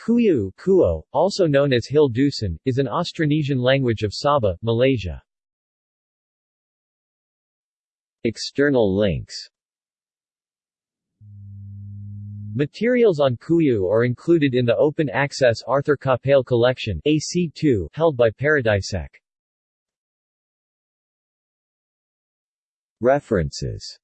Kuyu Kuo, also known as Hill Dusun, is an Austronesian language of Sabah, Malaysia. External links Materials on Kuyu are included in the open-access Arthur Capell Collection AC2 held by Paradisec. References